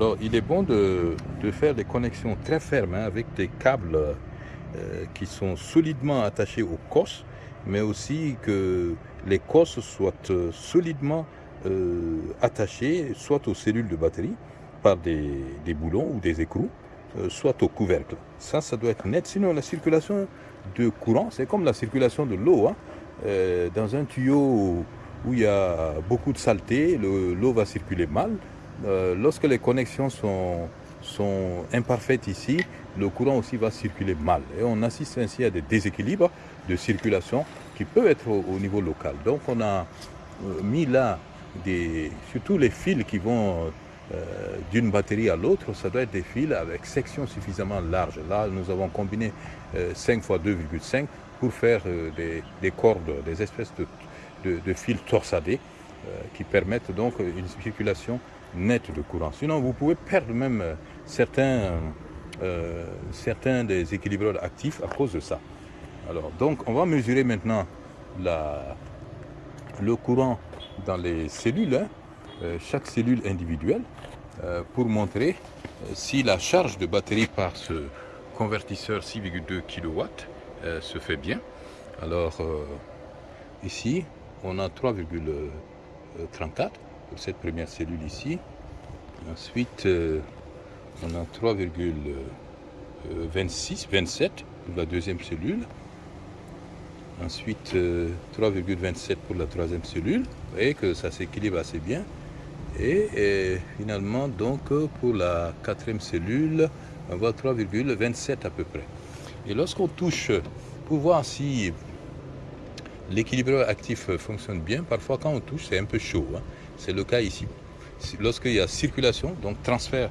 Alors, il est bon de, faire des connexions très fermes hein, avec des câbles euh, qui sont solidement attachés aux cosses, mais aussi que les cosses soient euh, solidement euh, attachées soit aux cellules de batterie par des, boulons ou des écrous, soit au couvercle. Ça, ça doit être net. Sinon, la circulation de courant, c'est comme la circulation de l'eau. Hein. dans un tuyau où il y a beaucoup de saleté, l'eau va circuler mal. Euh, lorsque les connexions sont, imparfaites ici, le courant aussi va circuler mal. Et on assiste ainsi à des déséquilibres de circulation qui peuvent être au, niveau local. Donc on a euh, mis là, des, surtout les fils qui vont euh, d'une batterie à l'autre, ça doit être des fils avec section suffisamment large. Là, nous avons combiné 5 x 2,5 pour faire des, cordes, des espèces de fils torsadés qui permettent donc une circulation nette de courant. Sinon, vous pouvez perdre même euh, certains, euh, certains des équilibreurs actifs à cause de ça. Alors, donc, on va mesurer maintenant la, le courant dans les cellules, hein, euh, chaque cellule individuelle, pour montrer si la charge de batterie par ce convertisseur 6,2 kW se fait bien. Alors, ici, on a 3,34 cette première cellule ici. Ensuite, euh, on a 3,26, 27 pour la deuxième cellule. Ensuite, 3,27 euh, pour la troisième cellule. Vous voyez que ça s'équilibre assez bien. Et, finalement, donc, pour la quatrième cellule, on voit 3,27 à peu près. Et lorsqu'on touche, pour voir si l'équilibreur actif fonctionne bien, parfois quand on touche, c'est un peu chaud. Hein. C'est le cas ici. Lorsqu'il y a circulation, donc transfert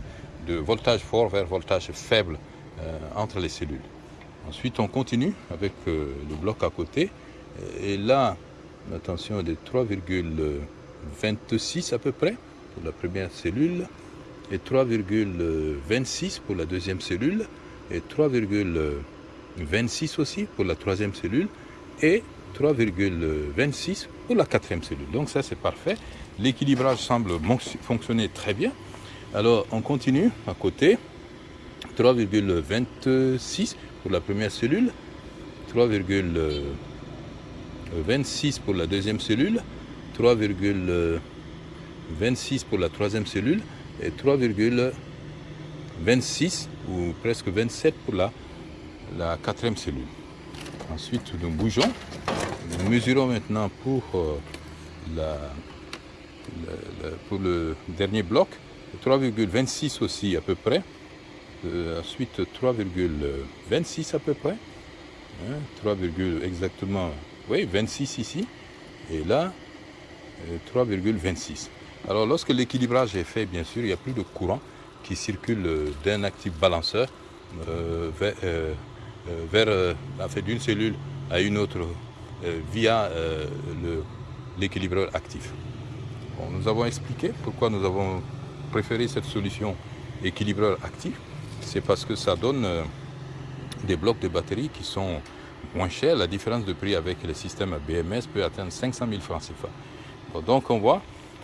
de voltage fort vers voltage faible euh, entre les cellules. Ensuite, on continue avec euh, le bloc à côté. Et là, attention, de 3,26 à peu près pour la première cellule et 3,26 pour la deuxième cellule et 3,26 aussi pour la troisième cellule et 3,26 pour la quatrième cellule. Donc ça c'est parfait. L'équilibrage semble fonctionner très bien. Alors on continue à côté. 3,26 pour la première cellule, 3,26 pour la deuxième cellule, 3,26 pour la troisième cellule et 3,26 ou presque 27 pour la, quatrième cellule. Ensuite, nous bougeons. Nous mesurons maintenant pour euh, la, pour le dernier bloc, 3,26 aussi à peu près. Euh, ensuite 3,26 à peu près. 3, hein, exactement, oui, 26 ici. Et là, 3,26. Euh, Alors lorsque l'équilibrage est fait, bien sûr, il n'y a plus de courant qui circule euh, d'un actif balanceur vers d'une cellule à une autre via l'équilibreur actif nous avons expliqué pourquoi nous avons préféré cette solution équilibreur actif. C'est parce que ça donne euh, des blocs de batterie qui sont moins chers. La différence de prix avec les systèmes BMS peut atteindre 500 000 francs CFA. donc on voit,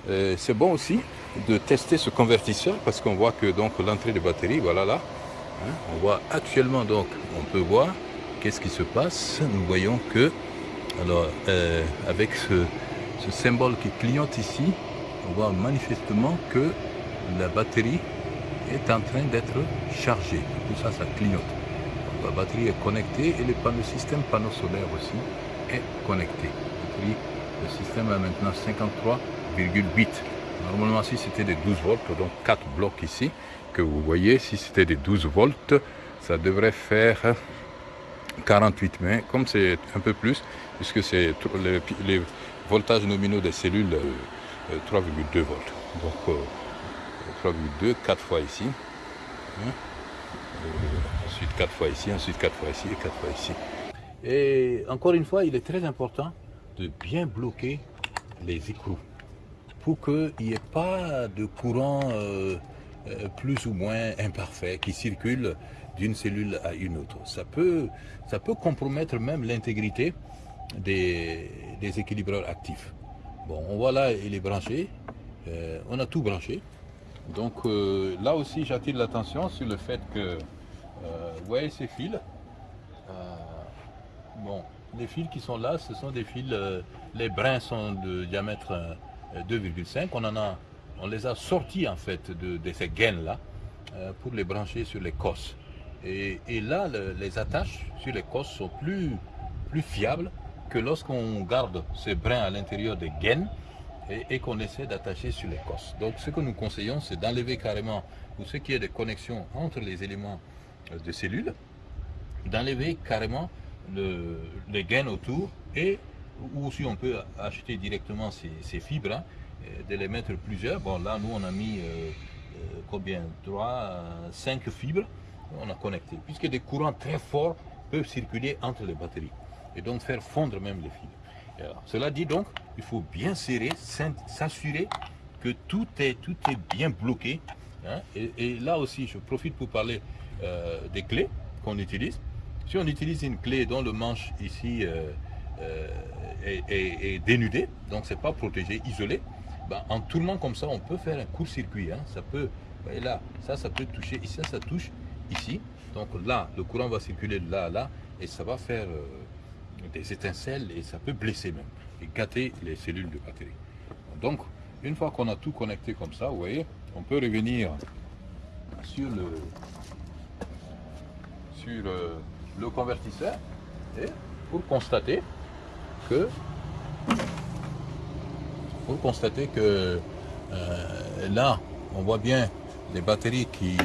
euh, c'est bon aussi de tester ce convertisseur parce qu'on voit que donc l'entrée de batterie, voilà là, hein, on voit actuellement donc, on peut voir qu'est-ce qui se passe. Nous voyons que, alors euh, avec ce, ce symbole qui clignote ici, on voit manifestement que la batterie est en train d'être chargée. Tout ça, ça clignote. la batterie est connectée et le, système panneau solaire aussi est connecté. Le système a maintenant 53,8. Normalement, si c'était des 12 volts, donc 4 blocs ici, que vous voyez, si c'était des 12 volts, ça devrait faire 48 mais comme c'est un peu plus, puisque c'est les, voltages nominaux des cellules 3,2 euh, volts. Donc 3,2, euh, 4 fois ici. Hein. Euh, ensuite 4 fois ici, ensuite 4 fois ici et 4 fois ici. Et encore une fois, il est très important de bien bloquer les écrous pour qu'il n'y ait pas de courant plus ou moins imparfait qui circule d'une cellule à une autre. Ça peut, ça peut compromettre même l'intégrité des, équilibreurs actifs. Bon, on voit là, il est branché. Euh, on a tout branché. Donc euh, là aussi, j'attire l'attention sur le fait que, euh, vous voyez ces fils, euh, bon, les fils qui sont là, ce sont des fils, les brins sont de diamètre 2,5. On en a, on les a sortis en fait de, ces gaines là pour les brancher sur les cosses. Et, là, les attaches sur les cosses sont plus, plus fiables que lorsqu'on garde ces brins à l'intérieur des gaines et, qu'on essaie d'attacher sur cosses. Donc ce que nous conseillons, c'est d'enlever carrément, pour ce qui est des connexions entre les éléments euh, de cellules, d'enlever carrément le, les gaines autour et ou si on peut acheter directement ces, fibres, hein, de les mettre plusieurs. Bon là nous on a mis euh, euh, combien? 3, 5 fibres, on a connecté, puisque des courants très forts peuvent circuler entre les batteries et donc faire fondre même les fibres cela dit donc, il faut bien serrer, s'assurer que tout est, tout est bien bloqué. Hein. Et, là aussi, je profite pour parler euh, des clés qu'on utilise. Si on utilise une clé dont le manche ici euh, euh, est, dénudé, donc c'est pas protégé, isolé, ben, en tournant comme ça, on peut faire un court-circuit. Hein. Ça peut, là, ça, ça peut toucher, ici, ça, ça touche ici. Donc là, le courant va circuler là, là, et ça va faire des étincelles et ça peut blesser même et gâter les cellules de batterie. Donc, une fois qu'on a tout connecté comme ça, vous voyez, on peut revenir sur le, sur le, convertisseur et pour constater que pour constater que euh, là, on voit bien les batteries qui,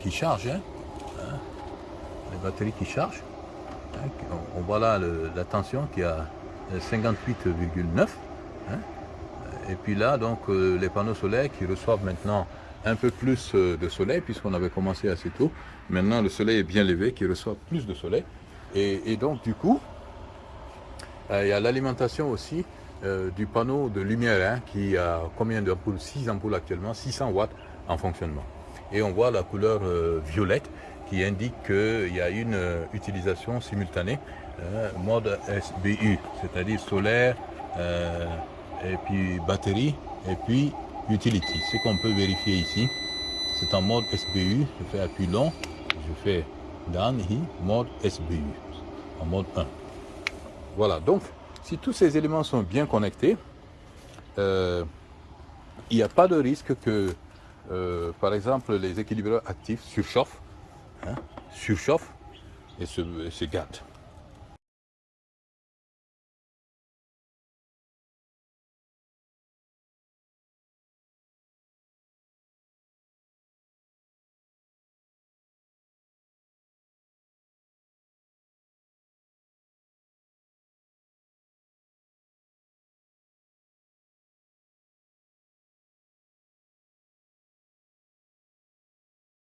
qui chargent, hein, hein les batteries qui chargent. On voit là la tension qui a 58,9. Hein. Et puis là, donc, euh, les panneaux solaires qui reçoivent maintenant un peu plus euh, de soleil, puisqu'on avait commencé assez tôt. Maintenant, le soleil est bien levé, qui reçoit plus de soleil. Et, donc, du coup, euh, il y a l'alimentation aussi du panneau de lumière, hein, qui a combien d'ampoules 6 ampoules actuellement, 600 watts en fonctionnement. Et on voit la couleur violette qui indique qu'il y a une euh, utilisation simultanée, euh, mode SBU, c'est-à-dire solaire, euh, et puis batterie, et puis utility. Ce qu'on peut vérifier ici, c'est en mode SBU, je fais appui long, je fais down, mode SBU, en mode 1. Voilà, donc si tous ces éléments sont bien connectés, il n'y a pas de risque que, par exemple, les équilibrateurs actifs surchauffent Hein, surchauffe et se, se gâte.